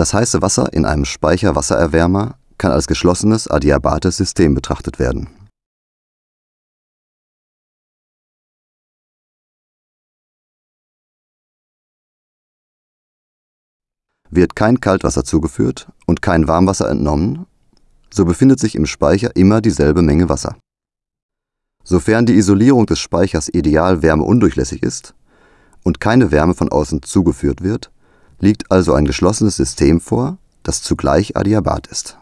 Das heiße Wasser in einem Speicherwassererwärmer kann als geschlossenes adiabates System betrachtet werden. Wird kein Kaltwasser zugeführt und kein Warmwasser entnommen, so befindet sich im Speicher immer dieselbe Menge Wasser. Sofern die Isolierung des Speichers ideal wärmeundurchlässig ist und keine Wärme von außen zugeführt wird, liegt also ein geschlossenes System vor, das zugleich adiabat ist